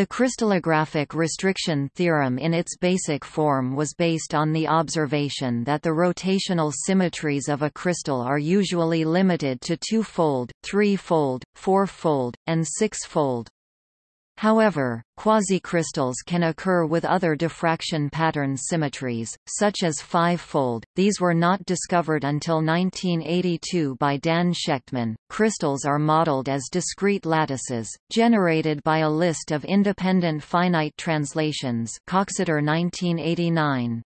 The crystallographic restriction theorem in its basic form was based on the observation that the rotational symmetries of a crystal are usually limited to two-fold, three-fold, four-fold, and six-fold. However, quasicrystals can occur with other diffraction pattern symmetries, such as five-fold. These were not discovered until 1982 by Dan Shechtman. Crystals are modeled as discrete lattices, generated by a list of independent finite translations. Coxeter 1989.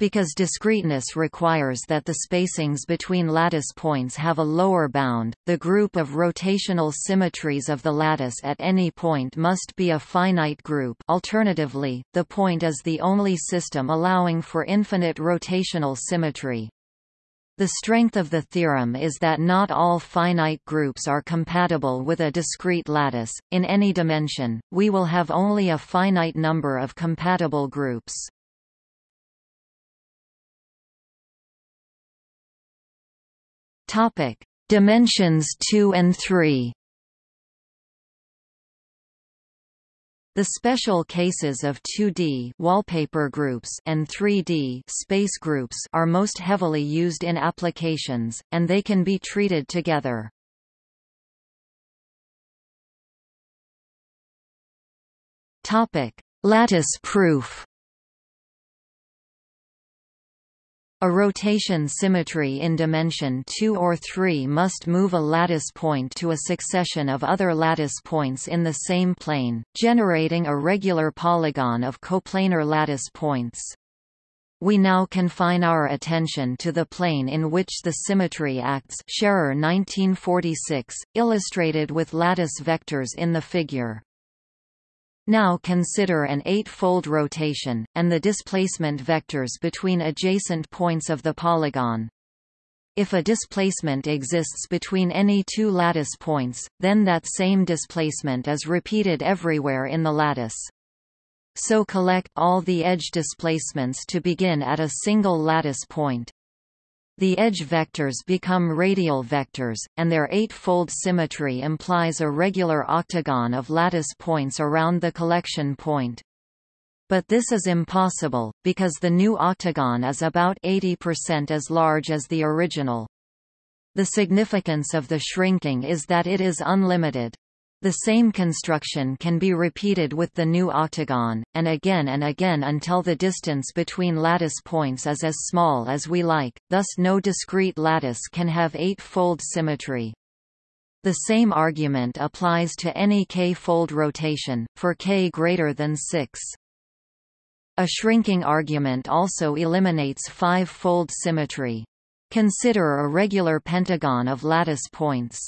Because discreteness requires that the spacings between lattice points have a lower bound, the group of rotational symmetries of the lattice at any point must be a finite group alternatively, the point is the only system allowing for infinite rotational symmetry. The strength of the theorem is that not all finite groups are compatible with a discrete lattice. In any dimension, we will have only a finite number of compatible groups. Topic: Dimensions 2 and 3. The special cases of 2D wallpaper groups and 3D space groups are most heavily used in applications, and they can be treated together. Topic: Lattice proof. A rotation symmetry in dimension 2 or 3 must move a lattice point to a succession of other lattice points in the same plane, generating a regular polygon of coplanar lattice points. We now confine our attention to the plane in which the symmetry acts Scherrer 1946, illustrated with lattice vectors in the figure. Now consider an eight-fold rotation, and the displacement vectors between adjacent points of the polygon. If a displacement exists between any two lattice points, then that same displacement is repeated everywhere in the lattice. So collect all the edge displacements to begin at a single lattice point. The edge vectors become radial vectors, and their eight-fold symmetry implies a regular octagon of lattice points around the collection point. But this is impossible, because the new octagon is about 80% as large as the original. The significance of the shrinking is that it is unlimited. The same construction can be repeated with the new octagon, and again and again until the distance between lattice points is as small as we like, thus no discrete lattice can have eight-fold symmetry. The same argument applies to any k-fold rotation, for k greater than 6. A shrinking argument also eliminates five-fold symmetry. Consider a regular pentagon of lattice points.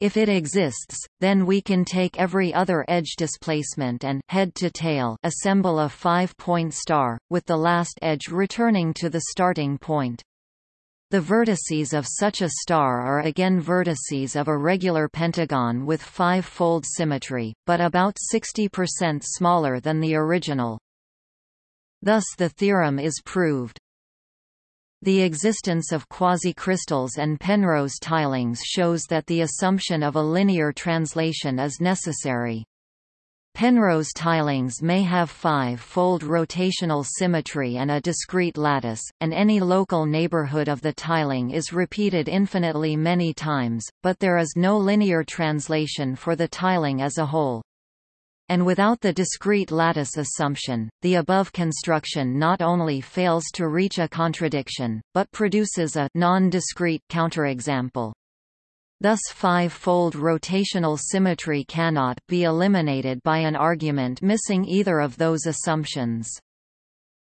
If it exists, then we can take every other edge displacement and head to tail assemble a five-point star, with the last edge returning to the starting point. The vertices of such a star are again vertices of a regular pentagon with five-fold symmetry, but about 60% smaller than the original. Thus the theorem is proved. The existence of quasicrystals and Penrose tilings shows that the assumption of a linear translation is necessary. Penrose tilings may have five-fold rotational symmetry and a discrete lattice, and any local neighborhood of the tiling is repeated infinitely many times, but there is no linear translation for the tiling as a whole and without the discrete lattice assumption, the above construction not only fails to reach a contradiction, but produces a non-discrete counterexample. Thus five-fold rotational symmetry cannot be eliminated by an argument missing either of those assumptions.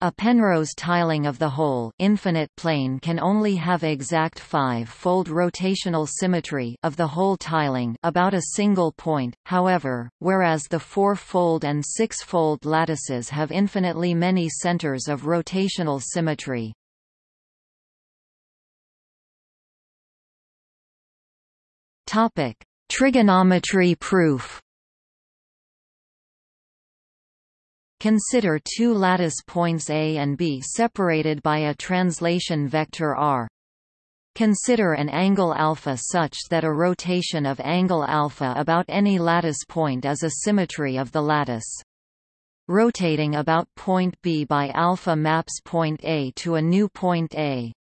A Penrose tiling of the whole infinite plane can only have exact five-fold rotational symmetry of the whole tiling about a single point, however, whereas the four-fold and six-fold lattices have infinitely many centers of rotational symmetry. Trigonometry proof Consider two lattice points A and B separated by a translation vector r. Consider an angle alpha such that a rotation of angle alpha about any lattice point is a symmetry of the lattice. Rotating about point B by alpha maps point A to a new point A.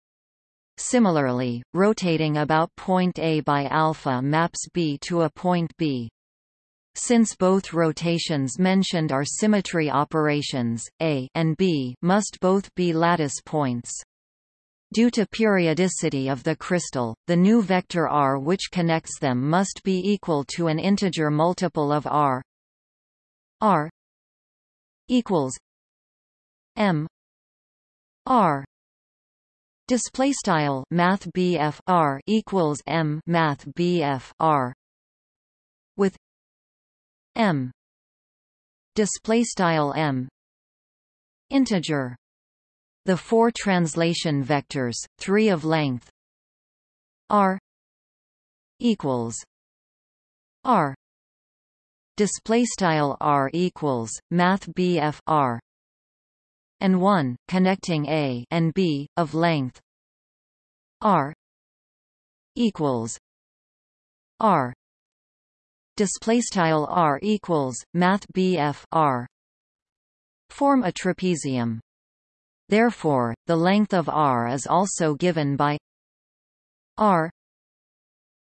Similarly, rotating about point A by alpha maps B to a point B. Since both rotations mentioned are symmetry operations, A and B must both be lattice points. Due to periodicity of the crystal, the new vector r which connects them must be equal to an integer multiple of r. R equals m r. Display style math BF r equals m math BF r. With m. Display style m. Integer. The four translation vectors, three of length. R. Equals. R. Display style r equals math BF and 1 connecting a and b of length. R. Equals. R display r equals math BF r form a trapezium. Therefore, the length of r is also given by r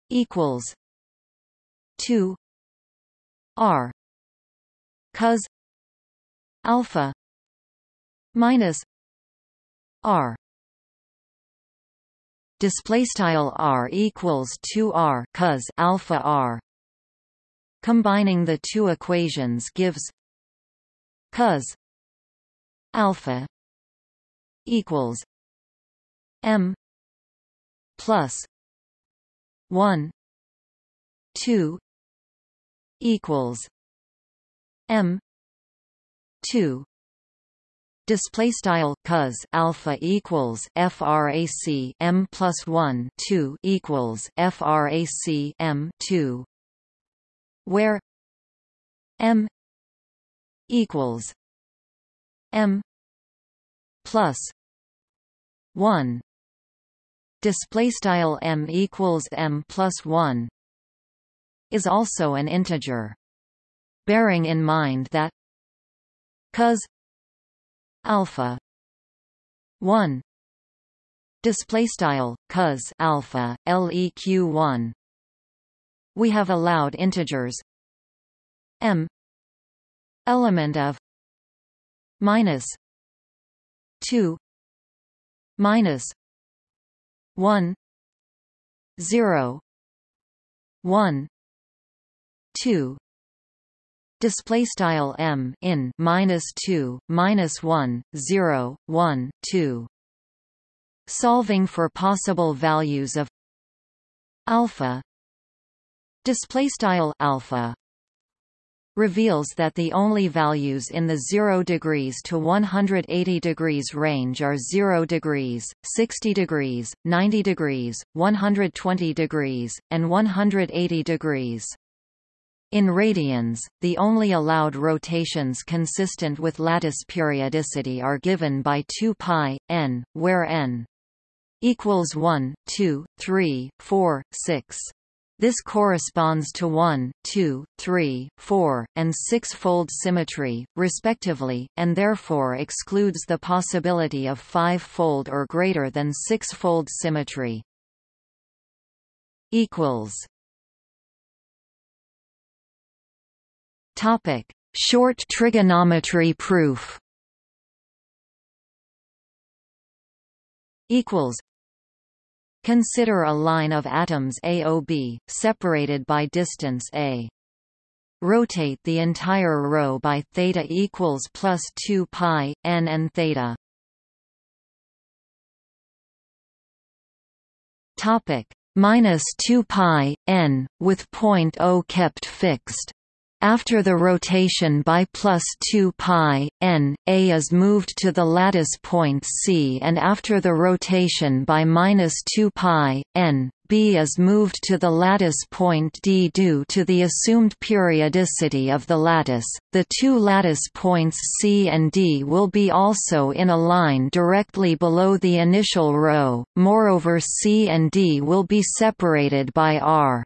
equals 2 r cos alpha minus r. Display style r equals 2 r cos alpha r combining the two equations gives cos alpha equals M plus one two equals M two. Display style cos alpha equals frac m plus one two equals frac m two, where m equals m plus 1 display style m equals m plus 1 is also an integer bearing in mind that cos alpha 1 display style cos alpha leq 1 we have allowed integers. M. Element of. Minus. 2 minus. 1 0 1 2 display style m in minus 2 minus 1 0 1 2 solving for possible values of alpha display style alpha reveals that the only values in the 0 degrees to 180 degrees range are 0 degrees, 60 degrees, 90 degrees, 120 degrees, and 180 degrees. In radians, the only allowed rotations consistent with lattice periodicity are given by 2 pi n, where n equals 1, 2, 3, 4, 6. This corresponds to 1, 2, 3, 4, and 6-fold symmetry, respectively, and therefore excludes the possibility of 5-fold or greater than 6-fold symmetry. Topic: Short trigonometry proof. Equals Consider a line of atoms AOB, separated by distance a. Rotate the entire row by theta equals plus 2 pi n and theta. Topic minus 2 pi n, with point O kept fixed. After the rotation by plus 2 pi n, A is moved to the lattice point C and after the rotation by minus 2 pi n, B is moved to the lattice point D due to the assumed periodicity of the lattice. The two lattice points C and D will be also in a line directly below the initial row. Moreover, C and D will be separated by R.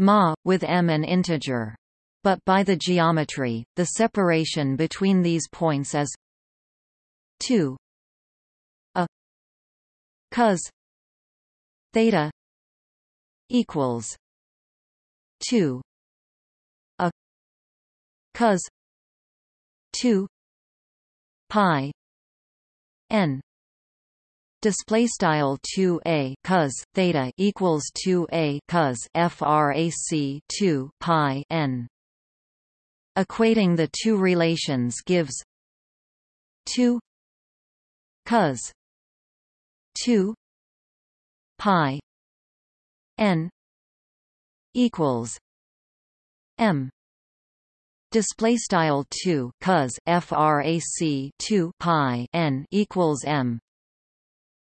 Ma, with m an integer. But by the geometry, the separation between these points is 2 a cos theta equals 2 a cos 2 pi n display style 2a cos theta equals 2a cos frac 2 pi n. Equating the two relations gives 2 cos 2 pi n equals m. Display style 2 cos frac 2 pi n equals m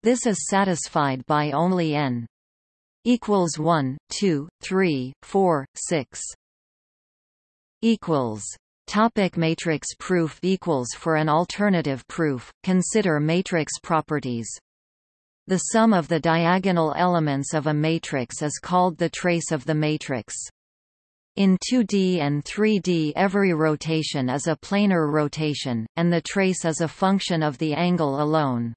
this is satisfied by only n equals 1, 2, 3, 4, 6 equals Topic matrix proof equals For an alternative proof, consider matrix properties. The sum of the diagonal elements of a matrix is called the trace of the matrix. In 2D and 3D every rotation is a planar rotation, and the trace is a function of the angle alone.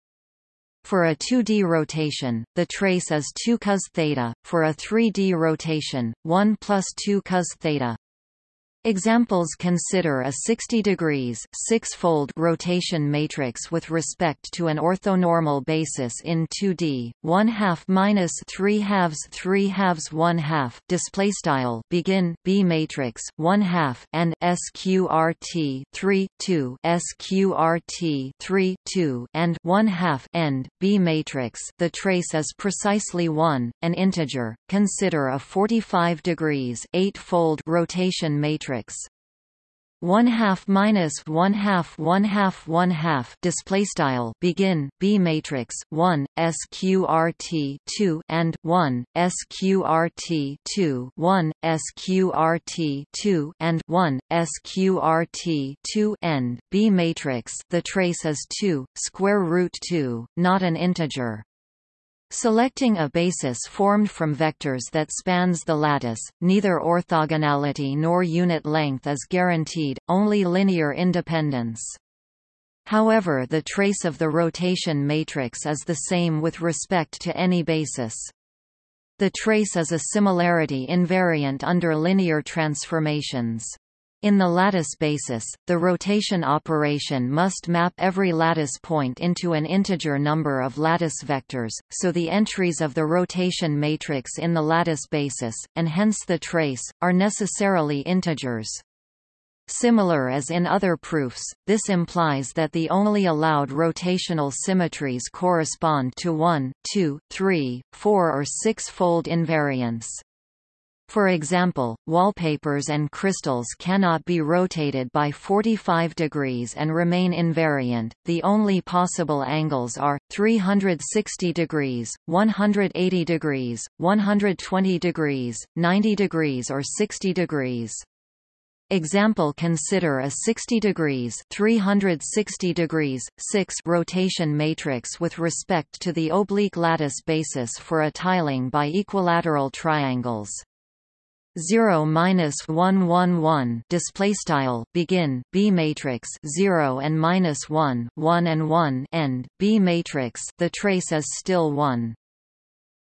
For a 2D rotation, the trace is 2 cos theta, for a 3D rotation, 1 plus 2 cos theta. Examples consider a 60 degrees six-fold rotation matrix with respect to an orthonormal basis in 2D, 1 half minus 3 halves 3 halves 1 half display style begin B matrix 1 half and sqrt 3 2 sqrt 3 2 and 1 half end B matrix. The trace is precisely 1, an integer. Consider a 45 degrees 8-fold rotation matrix matrix one half minus one half one half one half display style begin B matrix one sqrt two and one sqrt two one sqrt two and one sqrt two end B matrix the trace is two square root two, not an integer. Selecting a basis formed from vectors that spans the lattice, neither orthogonality nor unit length is guaranteed, only linear independence. However the trace of the rotation matrix is the same with respect to any basis. The trace is a similarity invariant under linear transformations. In the lattice basis, the rotation operation must map every lattice point into an integer number of lattice vectors, so the entries of the rotation matrix in the lattice basis, and hence the trace, are necessarily integers. Similar as in other proofs, this implies that the only allowed rotational symmetries correspond to 1, 2, 3, 4 or 6-fold invariance. For example, wallpapers and crystals cannot be rotated by 45 degrees and remain invariant. The only possible angles are 360 degrees, 180 degrees, 120 degrees, 90 degrees or 60 degrees. Example Consider a 60 degrees 360 degrees 6 rotation matrix with respect to the oblique lattice basis for a tiling by equilateral triangles. 0 minus 1 1 1 display style begin B matrix 0 and minus 1 1 and 1 end B matrix the trace is still 1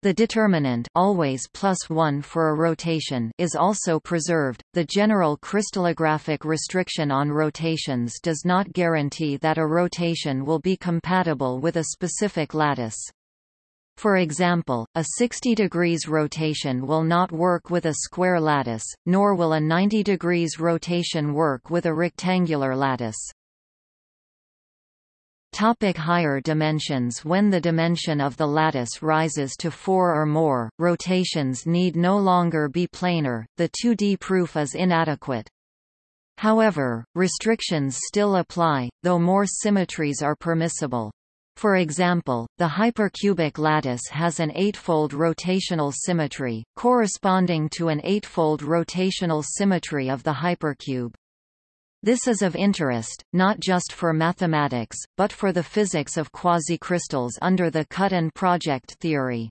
the determinant always plus 1 for a rotation is also preserved. The general crystallographic restriction on rotations does not guarantee that a rotation will be compatible with a specific lattice. For example, a 60 degrees rotation will not work with a square lattice, nor will a 90 degrees rotation work with a rectangular lattice. Topic higher dimensions When the dimension of the lattice rises to 4 or more, rotations need no longer be planar, the 2D proof is inadequate. However, restrictions still apply, though more symmetries are permissible. For example, the hypercubic lattice has an eightfold rotational symmetry, corresponding to an eightfold rotational symmetry of the hypercube. This is of interest, not just for mathematics, but for the physics of quasicrystals under the cut and project theory.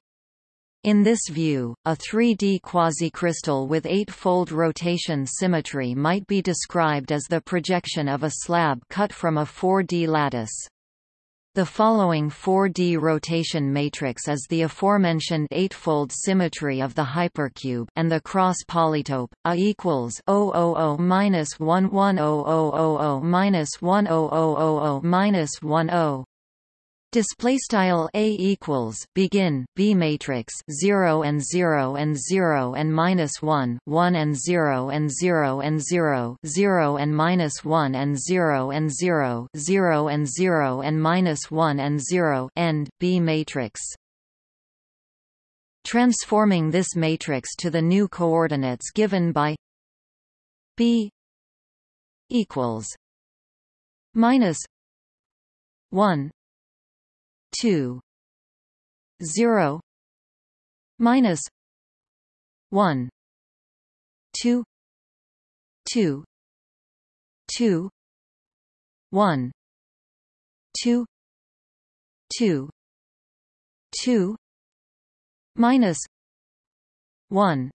In this view, a 3D quasicrystal with eight-fold rotation symmetry might be described as the projection of a slab cut from a 4D lattice. The following 4D rotation matrix is the aforementioned eightfold symmetry of the hypercube and the cross polytope A equals 000 minus 110000 minus 10000 minus 10 Display style A equals begin B matrix zero and zero and zero and minus one one and zero and zero and zero zero and minus one and zero and zero zero and zero and minus one and zero end B matrix. Transforming this matrix to the new coordinates given by B equals minus one 2 0 minus 1 2 2 2 1 2 2 2 minus 1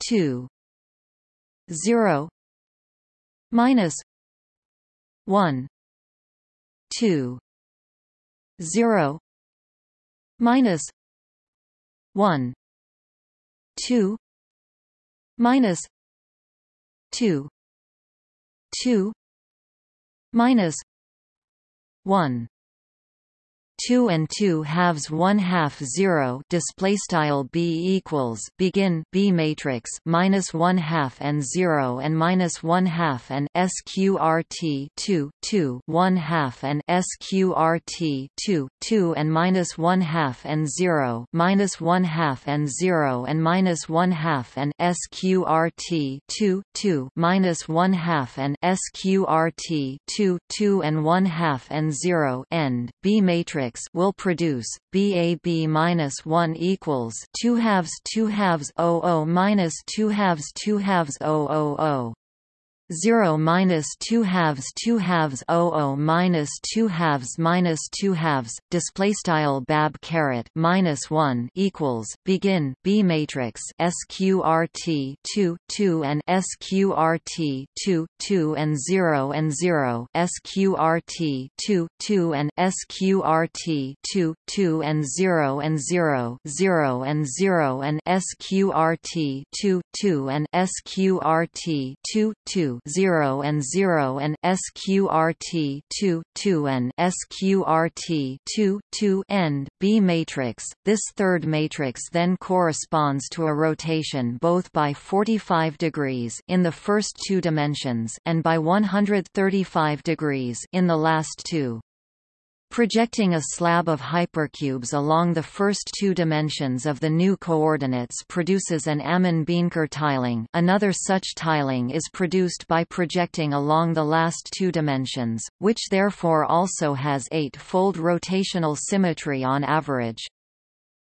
2 0 minus 1 2 0 minus 1 2 minus 2 2 minus 1 two and two halves one half zero display style B equals begin B matrix minus one half and zero and minus one half and SQRT two two one half and SQRT two two and minus one half and zero minus one half and zero and minus one half and SQRT two two minus one half and SQRT two two and one half and zero end B matrix will produce BAB minus one equals two halves two halves 00 minus two halves two halves 000. 0 minus 2 halves 2 halves 00 minus 2 halves minus 2 halves display style bab caret minus 1 equals begin b matrix sqrt 2 2 and sqrt 2 2 and 0 and 0 sqrt 2 2 and sqrt 2 2 and 0 and 0 0 and 0 and sqrt 2 2 and sqrt 2 2 0 and 0 and sqrt 2 2 and sqrt 2 2 end B matrix. This third matrix then corresponds to a rotation both by 45 degrees in the first two dimensions and by 135 degrees in the last two. Projecting a slab of hypercubes along the first two dimensions of the new coordinates produces an Ammann-Beenker tiling another such tiling is produced by projecting along the last two dimensions, which therefore also has eight-fold rotational symmetry on average.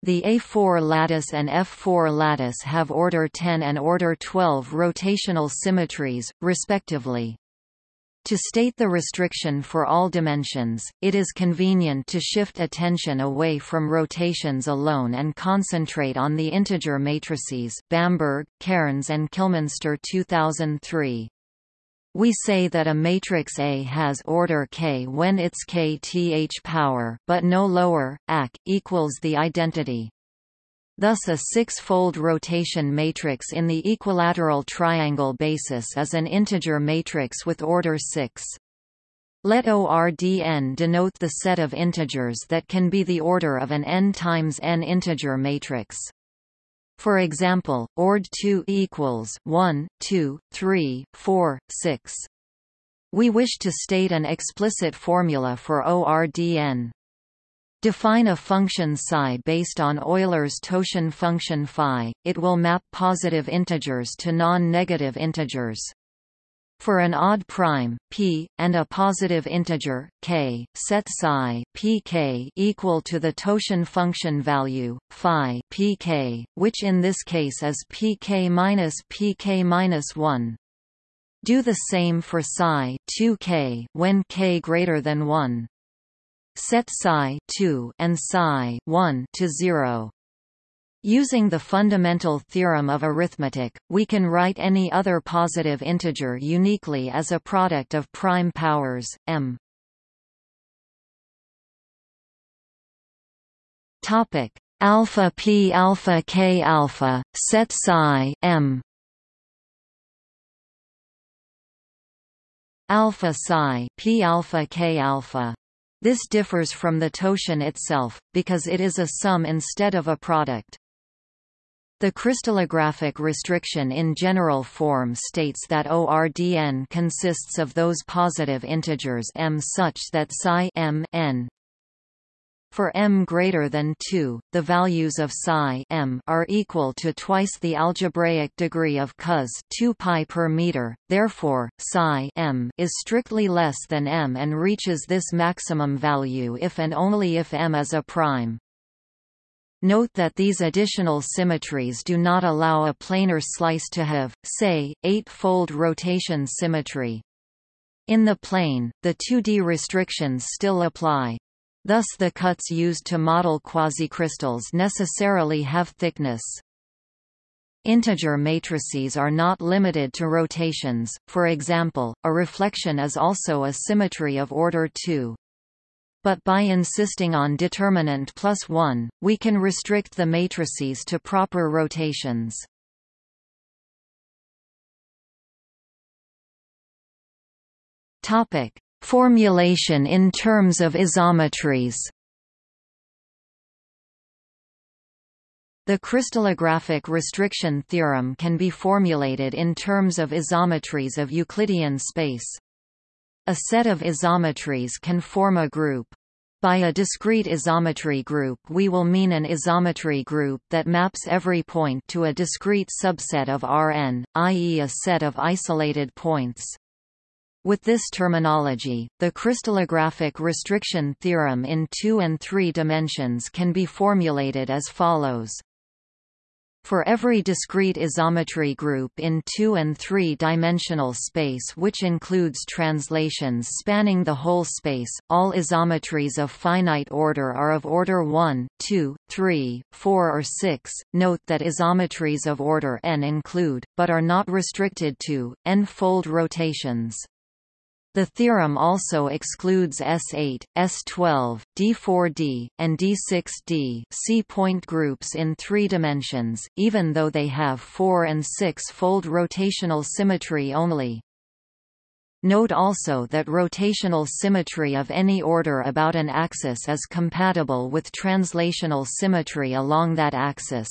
The A4 lattice and F4 lattice have order 10 and order 12 rotational symmetries, respectively. To state the restriction for all dimensions, it is convenient to shift attention away from rotations alone and concentrate on the integer matrices Bamberg, Cairns and Kilminster 2003. We say that a matrix A has order k when its kth power, but no lower, ac, equals the identity. Thus a six-fold rotation matrix in the equilateral triangle basis is an integer matrix with order 6. Let ORDN denote the set of integers that can be the order of an n times n integer matrix. For example, ord2 equals 1, 2, 3, 4, 6. We wish to state an explicit formula for ORDN. Define a function psi based on Euler's Totient function phi, it will map positive integers to non-negative integers. For an odd prime p and a positive integer k, set psi pk equal to the totient function value phi pk, which in this case is pk minus pk minus 1. Do the same for psi 2k when k greater than 1. Set psi 2 and psi 1 to 0. Using the fundamental theorem of arithmetic, we can write any other positive integer uniquely as a product of prime powers, m. Topic alpha p alpha k alpha set psi m alpha psi p alpha k alpha this differs from the totient itself, because it is a sum instead of a product. The crystallographic restriction in general form states that ORDN consists of those positive integers m such that psi m n for m greater than 2, the values of psi m are equal to twice the algebraic degree of cos 2 pi per meter. Therefore, psi m is strictly less than m and reaches this maximum value if and only if m is a prime. Note that these additional symmetries do not allow a planar slice to have, say, eight-fold rotation symmetry. In the plane, the 2D restrictions still apply. Thus the cuts used to model quasicrystals necessarily have thickness. Integer matrices are not limited to rotations, for example, a reflection is also a symmetry of order 2 but by insisting on determinant plus 1, we can restrict the matrices to proper rotations. Topic: Formulation in terms of isometries. The crystallographic restriction theorem can be formulated in terms of isometries of Euclidean space. A set of isometries can form a group. By a discrete isometry group we will mean an isometry group that maps every point to a discrete subset of Rn, i.e. a set of isolated points. With this terminology, the crystallographic restriction theorem in two and three dimensions can be formulated as follows. For every discrete isometry group in 2 and 3-dimensional space which includes translations spanning the whole space, all isometries of finite order are of order 1, 2, 3, 4 or 6. Note that isometries of order n include, but are not restricted to, n-fold rotations. The theorem also excludes S8, S12, D4D, and D6D C-point groups in three dimensions, even though they have 4 and 6-fold rotational symmetry only. Note also that rotational symmetry of any order about an axis is compatible with translational symmetry along that axis.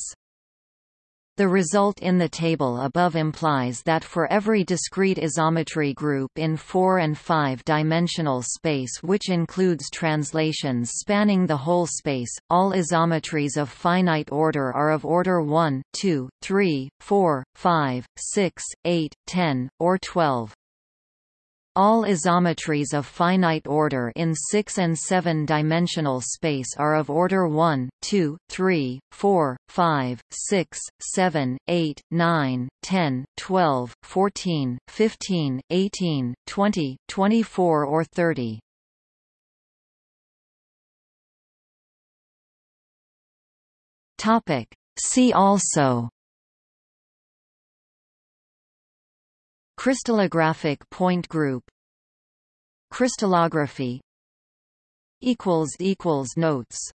The result in the table above implies that for every discrete isometry group in 4 and 5-dimensional space which includes translations spanning the whole space, all isometries of finite order are of order 1, 2, 3, 4, 5, 6, 8, 10, or 12. All isometries of finite order in 6 and 7-dimensional space are of order 1, 2, 3, 4, 5, 6, 7, 8, 9, 10, 12, 14, 15, 18, 20, 24 or 30. Topic. See also Crystallographic point group. Crystallography equals equals Notes